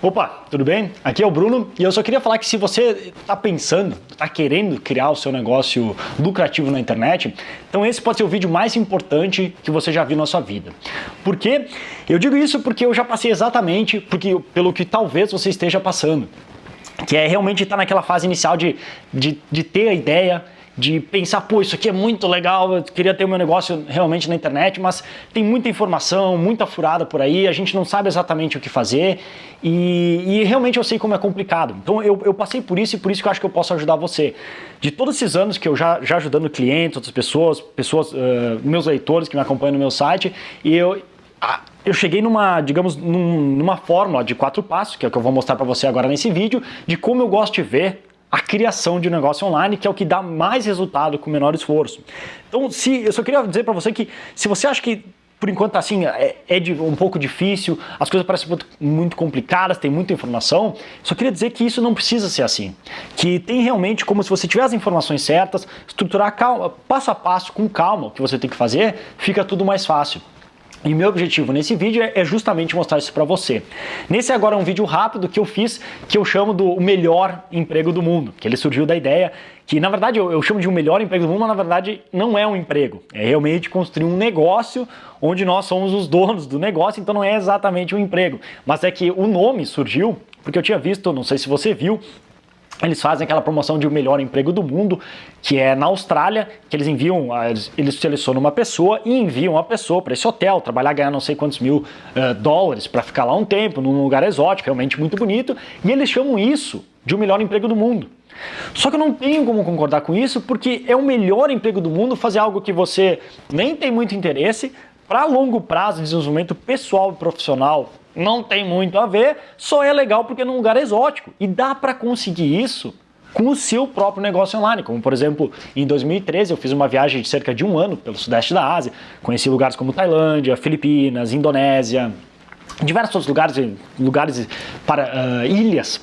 Opa, tudo bem? Aqui é o Bruno e eu só queria falar que se você está pensando, está querendo criar o seu negócio lucrativo na internet, então esse pode ser o vídeo mais importante que você já viu na sua vida. Por quê? Eu digo isso porque eu já passei exatamente porque, pelo que talvez você esteja passando, que é realmente estar tá naquela fase inicial de, de, de ter a ideia, de pensar, pô, isso aqui é muito legal, eu queria ter o meu negócio realmente na internet, mas tem muita informação, muita furada por aí, a gente não sabe exatamente o que fazer e, e realmente eu sei como é complicado. Então eu, eu, passei por isso e por isso que eu acho que eu posso ajudar você. De todos esses anos que eu já, já ajudando clientes, outras pessoas, pessoas uh, meus leitores que me acompanham no meu site, e eu, eu cheguei numa, digamos, num, numa fórmula de quatro passos, que é o que eu vou mostrar para você agora nesse vídeo, de como eu gosto de ver a criação de um negócio online, que é o que dá mais resultado com menor esforço. Então, se, eu só queria dizer para você que se você acha que por enquanto assim é, é de, um pouco difícil, as coisas parecem muito, muito, complicadas, tem muita informação, só queria dizer que isso não precisa ser assim. Que tem realmente como se você tiver as informações certas, estruturar calma, passo a passo, com calma, o que você tem que fazer, fica tudo mais fácil. E meu objetivo nesse vídeo é justamente mostrar isso para você. Nesse agora é um vídeo rápido que eu fiz, que eu chamo do melhor emprego do mundo, que ele surgiu da ideia que, na verdade, eu, eu chamo de um melhor emprego do mundo, mas na verdade não é um emprego. É realmente construir um negócio onde nós somos os donos do negócio, então não é exatamente um emprego. Mas é que o nome surgiu porque eu tinha visto, não sei se você viu, eles fazem aquela promoção de o melhor emprego do mundo, que é na Austrália, que eles enviam, ah, eles selecionam uma pessoa e enviam a pessoa para esse hotel, trabalhar, ganhar não sei quantos mil uh, dólares para ficar lá um tempo, num lugar exótico, realmente muito bonito, e eles chamam isso de o melhor emprego do mundo. Só que eu não tenho como concordar com isso, porque é o melhor emprego do mundo fazer algo que você nem tem muito interesse, para longo prazo, desenvolvimento pessoal e profissional, não tem muito a ver, só é legal porque é num lugar exótico. E dá para conseguir isso com o seu próprio negócio online, como por exemplo, em 2013 eu fiz uma viagem de cerca de um ano pelo sudeste da Ásia, conheci lugares como Tailândia, Filipinas, Indonésia, diversos outros lugares, lugares para uh, ilhas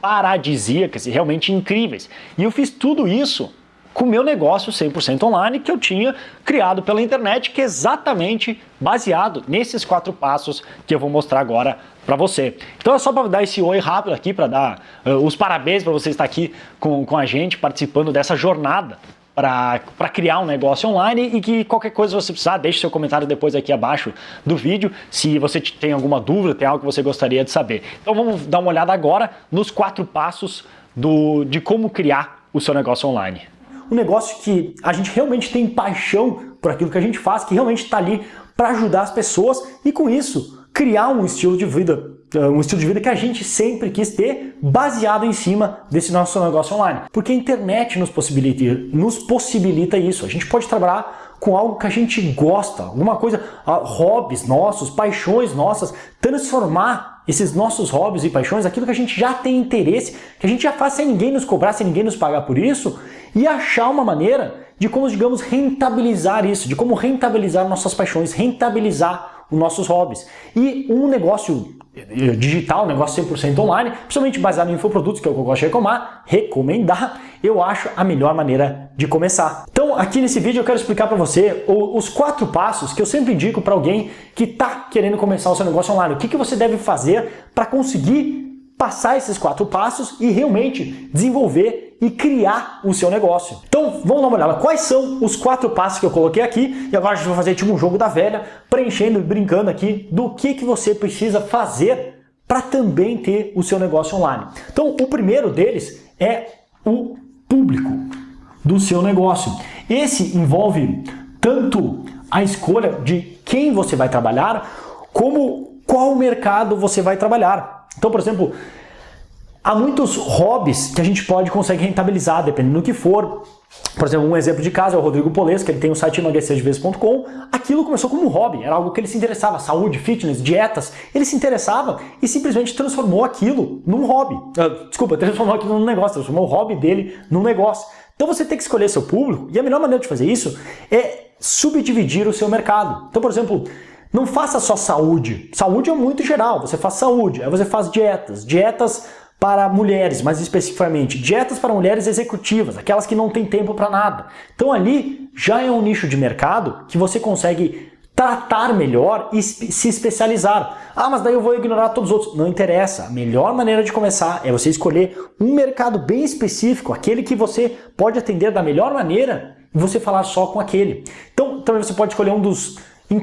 paradisíacas e realmente incríveis. E eu fiz tudo isso com o meu negócio 100% online que eu tinha criado pela internet, que é exatamente baseado nesses quatro passos que eu vou mostrar agora para você. Então é só para dar esse oi rápido aqui, para dar uh, os parabéns para você estar aqui com, com a gente, participando dessa jornada para criar um negócio online e que qualquer coisa você precisar, deixe seu comentário depois aqui abaixo do vídeo, se você tem alguma dúvida, tem algo que você gostaria de saber. Então vamos dar uma olhada agora nos quatro passos do, de como criar o seu negócio online um negócio que a gente realmente tem paixão por aquilo que a gente faz, que realmente está ali para ajudar as pessoas e com isso criar um estilo de vida, eh, um estilo de vida que a gente sempre quis ter, baseado em cima desse nosso negócio online. Porque a internet nos possibilita, nos possibilita isso. A gente pode trabalhar com algo que a gente gosta, alguma coisa, ah, hobbies nossos, paixões nossas, transformar esses nossos hobbies e paixões, aquilo que a gente já tem interesse, que a gente já faz sem ninguém nos cobrar, sem ninguém nos pagar por isso, e achar uma maneira de como, digamos, rentabilizar isso, de como rentabilizar nossas paixões, rentabilizar os nossos hobbies. E um negócio eh, digital, um negócio 100% online, principalmente baseado em infoprodutos, que é o que eu gosto de recomendar, recomendar, eu acho a melhor maneira de começar. Então, aqui nesse vídeo eu quero explicar para você os quatro passos que eu sempre indico para alguém que está querendo começar o seu negócio online. O que, que você deve fazer para conseguir passar esses quatro passos e realmente desenvolver e criar o seu negócio. Então vamos dar uma olhada, quais são os quatro passos que eu coloquei aqui e agora a gente vai fazer tipo um jogo da velha, preenchendo e brincando aqui do que, que você precisa fazer para também ter o seu negócio online. Então o primeiro deles é o público do seu negócio. Esse envolve tanto a escolha de quem você vai trabalhar, como qual mercado você vai trabalhar. Então, por exemplo, há muitos hobbies que a gente pode conseguir rentabilizar, dependendo do que for. Por exemplo, um exemplo de caso é o Rodrigo Polesco, ele tem o site emagrecerdevez.com. Aquilo começou como um hobby, era algo que ele se interessava, saúde, fitness, dietas. Ele se interessava e simplesmente transformou aquilo num hobby. Uh, desculpa, transformou aquilo num negócio, transformou o hobby dele num negócio. Então você tem que escolher seu público e a melhor maneira de fazer isso é subdividir o seu mercado. Então, por exemplo, não faça só saúde. Saúde é muito geral. Você faz saúde, aí você faz dietas. Dietas para mulheres, mais especificamente. Dietas para mulheres executivas, aquelas que não têm tempo para nada. Então ali já é um nicho de mercado que você consegue tratar melhor e se especializar. Ah, mas daí eu vou ignorar todos os outros. Não interessa. A melhor maneira de começar é você escolher um mercado bem específico, aquele que você pode atender da melhor maneira e você falar só com aquele. Então, também você pode escolher um dos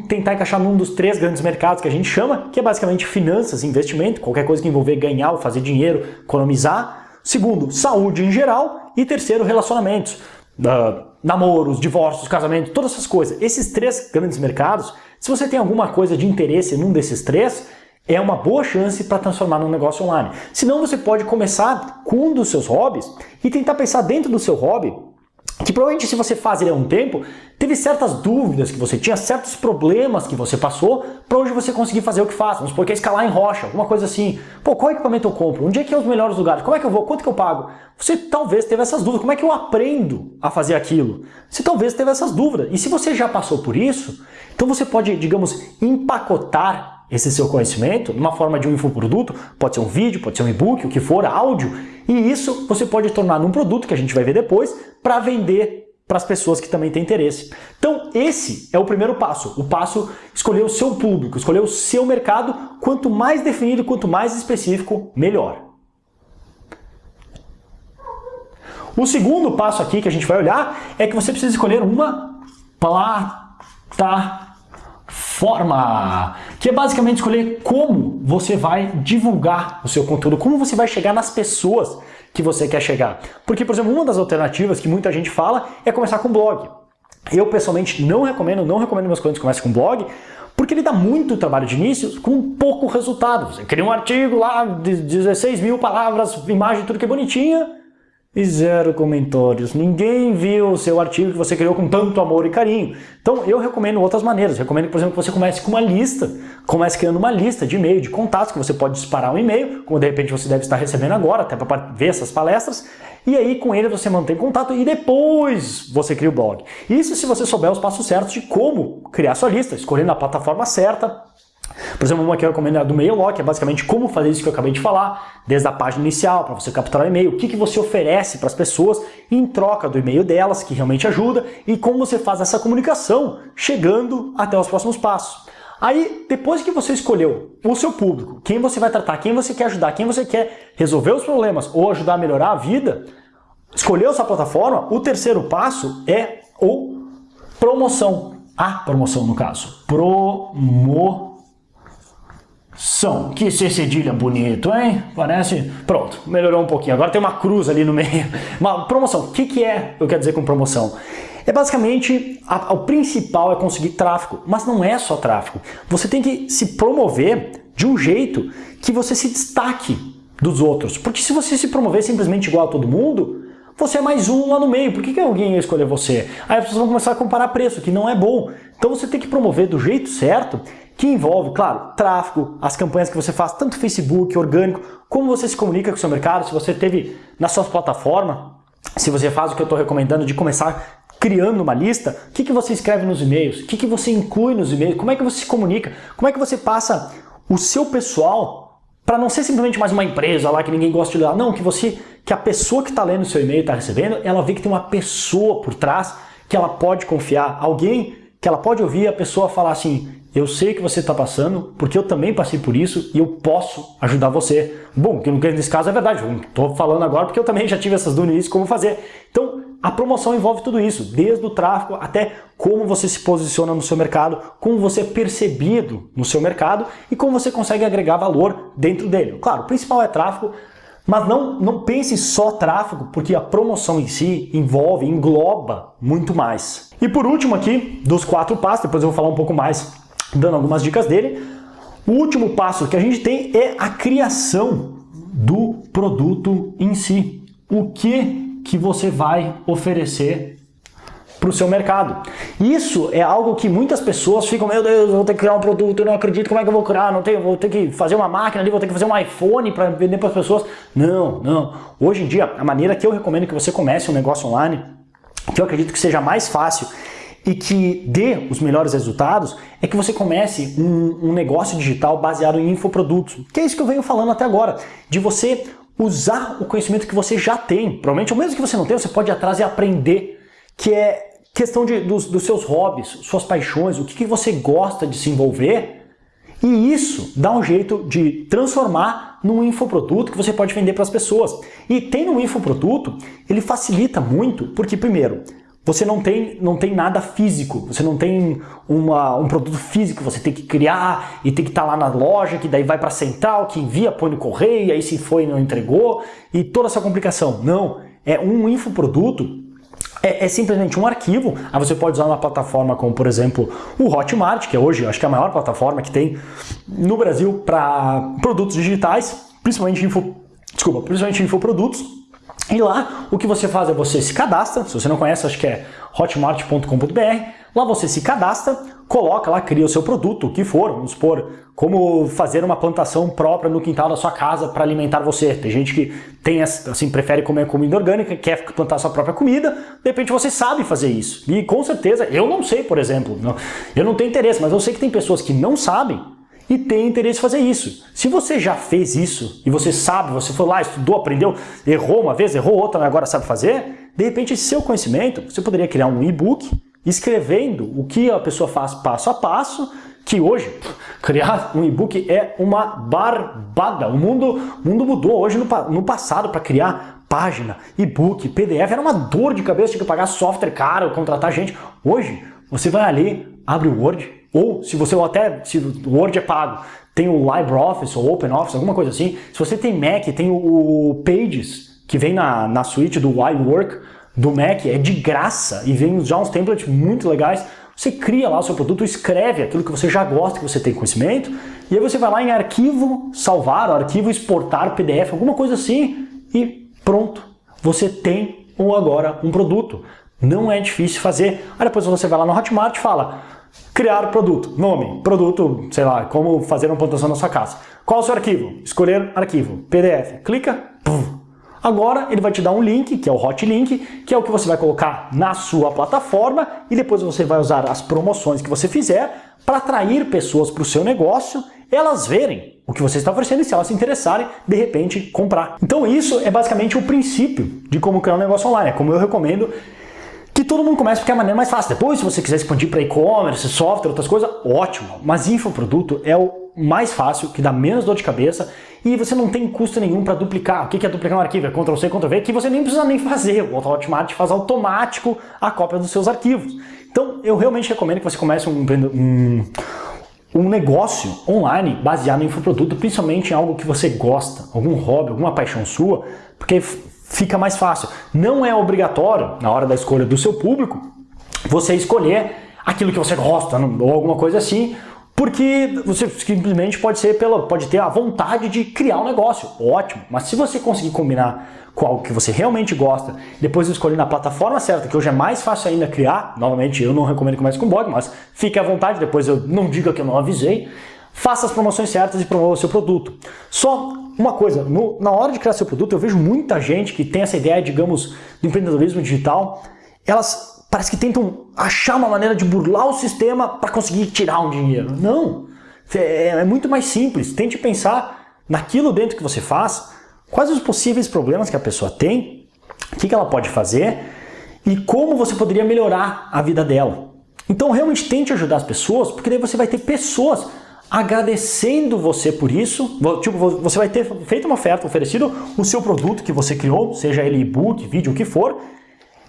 tentar encaixar num dos três grandes mercados que a gente chama, que é basicamente finanças, investimento, qualquer coisa que envolver ganhar ou fazer dinheiro, economizar. Segundo, saúde em geral. E terceiro, relacionamentos. Uh, namoros, divórcios, casamentos, todas essas coisas. Esses três grandes mercados, se você tem alguma coisa de interesse num desses três, é uma boa chance para transformar num negócio online. Senão você pode começar com um dos seus hobbies e tentar pensar dentro do seu hobby que provavelmente se você faz ele há um tempo, teve certas dúvidas que você tinha, certos problemas que você passou, para hoje você conseguir fazer o que faz. Vamos supor que é escalar em rocha, alguma coisa assim. Pô, qual equipamento eu compro? Onde é que é os melhores lugares? Como é que eu vou? Quanto que eu pago? Você talvez teve essas dúvidas. Como é que eu aprendo a fazer aquilo? Você talvez teve essas dúvidas. E se você já passou por isso, então você pode, digamos, empacotar esse seu conhecimento numa forma de um infoproduto, pode ser um vídeo, pode ser um e-book, o que for, áudio, e isso você pode tornar num produto que a gente vai ver depois para vender para as pessoas que também têm interesse. Então esse é o primeiro passo, o passo escolher o seu público, escolher o seu mercado, quanto mais definido, quanto mais específico, melhor. O segundo passo aqui que a gente vai olhar é que você precisa escolher uma plataforma forma, que é basicamente escolher como você vai divulgar o seu conteúdo, como você vai chegar nas pessoas que você quer chegar. Porque, por exemplo, uma das alternativas que muita gente fala é começar com blog. Eu, pessoalmente, não recomendo, não recomendo meus clientes comecem com blog, porque ele dá muito trabalho de início com pouco resultado. Você cria um artigo lá de 16 mil palavras, imagem, tudo que é bonitinha, e zero comentários. Ninguém viu o seu artigo que você criou com tanto amor e carinho. Então eu recomendo outras maneiras. Recomendo, por exemplo, que você comece com uma lista. Comece criando uma lista de e-mail, de contatos, que você pode disparar um e-mail, como de repente você deve estar recebendo agora, até para ver essas palestras. E aí com ele você mantém contato e depois você cria o blog. Isso se você souber os passos certos de como criar sua lista, escolhendo a plataforma certa, por exemplo, uma que eu recomendo é a do MailLock, é basicamente como fazer isso que eu acabei de falar, desde a página inicial, para você capturar o e-mail, o que, que você oferece para as pessoas em troca do e-mail delas, que realmente ajuda, e como você faz essa comunicação, chegando até os próximos passos. Aí, depois que você escolheu o seu público, quem você vai tratar, quem você quer ajudar, quem você quer resolver os problemas ou ajudar a melhorar a vida, escolheu sua plataforma, o terceiro passo é o promoção. A promoção, no caso. Promoção são. Que C cedilha bonito, hein? Parece... Pronto, melhorou um pouquinho. Agora tem uma cruz ali no meio. Uma promoção. O que, que é, eu quero dizer com promoção? É basicamente, a, o principal é conseguir tráfego, mas não é só tráfego. Você tem que se promover de um jeito que você se destaque dos outros. Porque se você se promover simplesmente igual a todo mundo, você é mais um lá no meio. Por que, que alguém ia escolher você? Aí as pessoas vão começar a comparar preço, que não é bom. Então você tem que promover do jeito certo que envolve, claro, tráfego, as campanhas que você faz, tanto Facebook, orgânico, como você se comunica com o seu mercado, se você teve na sua plataforma, se você faz o que eu estou recomendando de começar criando uma lista, o que, que você escreve nos e-mails, o que, que você inclui nos e-mails, como é que você se comunica, como é que você passa o seu pessoal para não ser simplesmente mais uma empresa lá que ninguém gosta de ler, não, que você, que a pessoa que está lendo o seu e-mail, está recebendo, ela vê que tem uma pessoa por trás que ela pode confiar, alguém que ela pode ouvir a pessoa falar assim, eu sei que você está passando, porque eu também passei por isso e eu posso ajudar você. Bom, que nesse caso é verdade, estou falando agora porque eu também já tive essas dúvidas como fazer. Então, a promoção envolve tudo isso, desde o tráfego até como você se posiciona no seu mercado, como você é percebido no seu mercado e como você consegue agregar valor dentro dele. Claro, o principal é tráfego, mas não, não pense só tráfego, porque a promoção em si envolve, engloba muito mais. E por último aqui, dos quatro passos, depois eu vou falar um pouco mais dando algumas dicas dele. O último passo que a gente tem é a criação do produto em si. O que, que você vai oferecer para o seu mercado. Isso é algo que muitas pessoas ficam, meu Deus, vou ter que criar um produto, eu não acredito, como é que eu vou criar? Não tenho, vou ter que fazer uma máquina ali, vou ter que fazer um iPhone para vender para as pessoas. Não, não. Hoje em dia, a maneira que eu recomendo que você comece um negócio online, que eu acredito que seja mais fácil e que dê os melhores resultados é que você comece um, um, negócio digital baseado em infoprodutos. Que é isso que eu venho falando até agora, de você usar o conhecimento que você já tem. Provavelmente, o mesmo que você não tem, você pode ir atrás e aprender, que é questão de, dos, dos seus hobbies, suas paixões, o que, que você gosta de se envolver, e isso dá um jeito de transformar num infoproduto que você pode vender para as pessoas. E tem um infoproduto, ele facilita muito, porque primeiro, você não tem, não tem nada físico, você não tem uma, um produto físico, você tem que criar e tem que estar tá lá na loja, que daí vai para a central, que envia, põe no correio, aí se foi não entregou, e toda essa complicação. Não, é um infoproduto é, é, simplesmente um arquivo, aí você pode usar uma plataforma como, por exemplo, o Hotmart, que é hoje, acho que é a maior plataforma que tem no Brasil para produtos digitais, principalmente info, desculpa, principalmente infoprodutos. E lá, o que você faz é você se cadastra, se você não conhece, acho que é hotmart.com.br, lá você se cadastra, coloca lá, cria o seu produto, o que for, vamos supor, como fazer uma plantação própria no quintal da sua casa para alimentar você. Tem gente que tem assim prefere comer comida orgânica, quer plantar sua própria comida, de repente você sabe fazer isso. E com certeza, eu não sei, por exemplo, não, eu não tenho interesse, mas eu sei que tem pessoas que não sabem e têm interesse em fazer isso. Se você já fez isso e você sabe, você foi lá, estudou, aprendeu, errou uma vez, errou outra, agora sabe fazer, de repente esse seu conhecimento, você poderia criar um e-book escrevendo o que a pessoa faz passo a passo, que hoje criar um e-book é uma barbada. O mundo, o mundo mudou. Hoje, no, no passado, para criar página, e-book, PDF, era uma dor de cabeça, tinha que pagar software caro, contratar gente. Hoje, você vai ali, abre o Word, ou se você até, se o Word é pago, tem o LibreOffice ou OpenOffice, alguma coisa assim. Se você tem Mac, tem o Pages, que vem na, na suíte do iWork, do Mac é de graça e vem já uns templates muito legais. Você cria lá o seu produto, escreve aquilo que você já gosta, que você tem conhecimento, e aí você vai lá em arquivo salvar, arquivo exportar PDF, alguma coisa assim, e pronto. Você tem ou agora um produto. Não é difícil fazer. Aí depois você vai lá no Hotmart e fala criar produto, nome, produto, sei lá, como fazer uma plantação na sua casa. Qual o seu arquivo? Escolher arquivo, PDF. Clica, Agora ele vai te dar um link, que é o Hot Link, que é o que você vai colocar na sua plataforma e depois você vai usar as promoções que você fizer para atrair pessoas para o seu negócio, elas verem o que você está oferecendo e se elas se interessarem, de repente comprar. Então isso é basicamente o princípio de como criar um negócio online, é como eu recomendo todo mundo comece porque é a maneira mais fácil. Depois, se você quiser expandir para e-commerce, software, outras coisas, ótimo. Mas infoproduto é o mais fácil, que dá menos dor de cabeça e você não tem custo nenhum para duplicar. O que é duplicar um arquivo? É Ctrl-C, Ctrl-V, que você nem precisa nem fazer. O Hotmart faz automático a cópia dos seus arquivos. Então, eu realmente recomendo que você comece um, um, um negócio online baseado em infoproduto, principalmente em algo que você gosta, algum hobby, alguma paixão sua, porque fica mais fácil. Não é obrigatório, na hora da escolha do seu público, você escolher aquilo que você gosta, ou alguma coisa assim, porque você simplesmente pode ser pela, pode ter a vontade de criar um negócio, ótimo. Mas se você conseguir combinar com algo que você realmente gosta, depois escolher na plataforma certa, que hoje é mais fácil ainda criar, novamente eu não recomendo que comece com blog, mas fique à vontade, depois eu não diga que eu não avisei, faça as promoções certas e promova o seu produto. Só uma coisa, no, na hora de criar seu produto, eu vejo muita gente que tem essa ideia, digamos, do empreendedorismo digital, elas parece que tentam achar uma maneira de burlar o sistema para conseguir tirar um dinheiro. Não, é, é, muito mais simples. Tente pensar naquilo dentro que você faz, quais os possíveis problemas que a pessoa tem, o que, que ela pode fazer e como você poderia melhorar a vida dela. Então realmente tente ajudar as pessoas, porque daí você vai ter pessoas agradecendo você por isso. Tipo, você vai ter feito uma oferta, oferecido o seu produto que você criou, seja ele e-book, vídeo, o que for,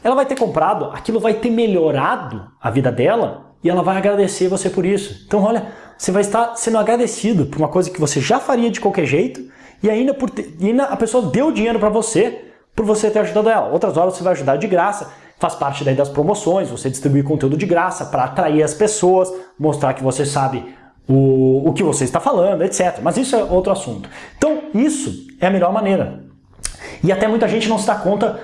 ela vai ter comprado, aquilo vai ter melhorado a vida dela e ela vai agradecer você por isso. Então olha, você vai estar sendo agradecido por uma coisa que você já faria de qualquer jeito e ainda, por ter, e ainda a pessoa deu dinheiro para você por você ter ajudado ela. Outras horas você vai ajudar de graça, faz parte daí das promoções, você distribui conteúdo de graça para atrair as pessoas, mostrar que você sabe o, o que você está falando, etc. Mas isso é outro assunto. Então isso é a melhor maneira. E até muita gente não se dá conta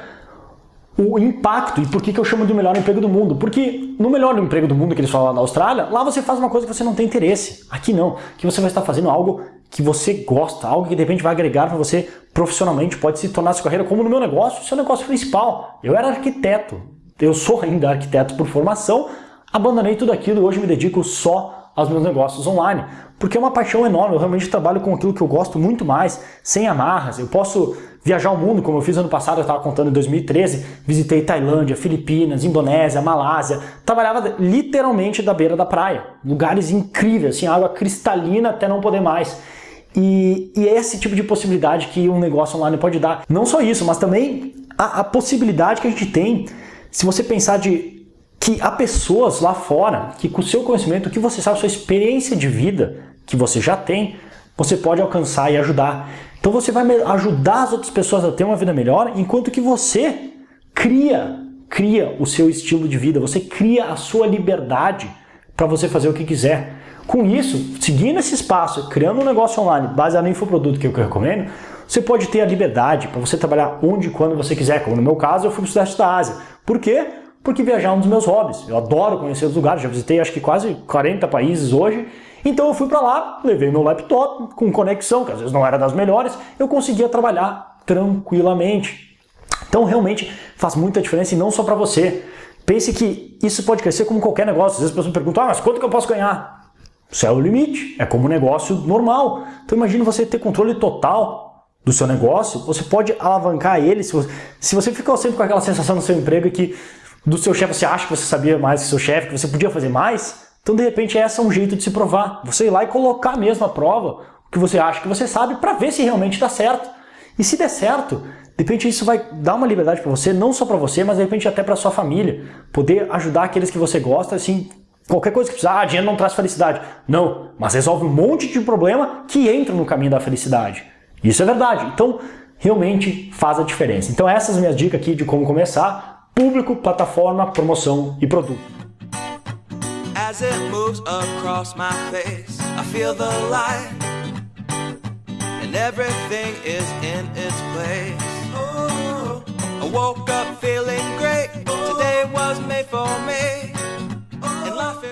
o impacto e por que, que eu chamo de melhor emprego do mundo. Porque no melhor emprego do mundo que eles falam lá na Austrália, lá você faz uma coisa que você não tem interesse. Aqui não, que você vai estar fazendo algo que você gosta, algo que de repente vai agregar para você profissionalmente, pode se tornar sua carreira, como no meu negócio, seu negócio principal. Eu era arquiteto, eu sou ainda arquiteto por formação, abandonei tudo aquilo e hoje me dedico só aos meus negócios online. Porque é uma paixão enorme, eu realmente trabalho com aquilo que eu gosto muito mais, sem amarras. Eu posso viajar o mundo, como eu fiz ano passado, eu estava contando em 2013, visitei Tailândia, Filipinas, Indonésia, Malásia, trabalhava literalmente da beira da praia, lugares incríveis, assim, água cristalina até não poder mais. E, e é esse tipo de possibilidade que um negócio online pode dar. Não só isso, mas também a, a possibilidade que a gente tem, se você pensar de que há pessoas lá fora que com o seu conhecimento, o que você sabe, sua experiência de vida que você já tem, você pode alcançar e ajudar. Então você vai ajudar as outras pessoas a ter uma vida melhor, enquanto que você cria, cria o seu estilo de vida, você cria a sua liberdade para você fazer o que quiser. Com isso, seguindo esse espaço, criando um negócio online baseado no infoproduto que eu recomendo, você pode ter a liberdade para você trabalhar onde e quando você quiser, como no meu caso eu fui para o Sudeste da Ásia. Por quê? Porque viajar é um dos meus hobbies. Eu adoro conhecer os lugares, já visitei acho que quase 40 países hoje, então eu fui para lá, levei meu laptop com conexão, que às vezes não era das melhores, eu conseguia trabalhar tranquilamente. Então realmente faz muita diferença e não só para você. Pense que isso pode crescer como qualquer negócio. Às vezes as pessoas me perguntam, ah, mas quanto que eu posso ganhar? Céu é o limite, é como um negócio normal. Então imagine você ter controle total do seu negócio, você pode alavancar ele, se você, se você ficou sempre com aquela sensação no seu emprego que do seu chefe você acha que você sabia mais que seu chefe, que você podia fazer mais, então de repente esse é um jeito de se provar. Você ir lá e colocar mesmo a prova, o que você acha que você sabe, para ver se realmente dá certo. E se der certo, de repente isso vai dar uma liberdade para você, não só para você, mas de repente até para sua família. Poder ajudar aqueles que você gosta, assim, Qualquer coisa que precisar, ah, dinheiro não traz felicidade. Não, mas resolve um monte de problema que entra no caminho da felicidade. Isso é verdade. Então, realmente faz a diferença. Então essas minhas dicas aqui de como começar. Público, plataforma, promoção e produto. As it moves across my face, I feel the light. And everything is in its place. Oh, I woke up feeling great. Today was made for me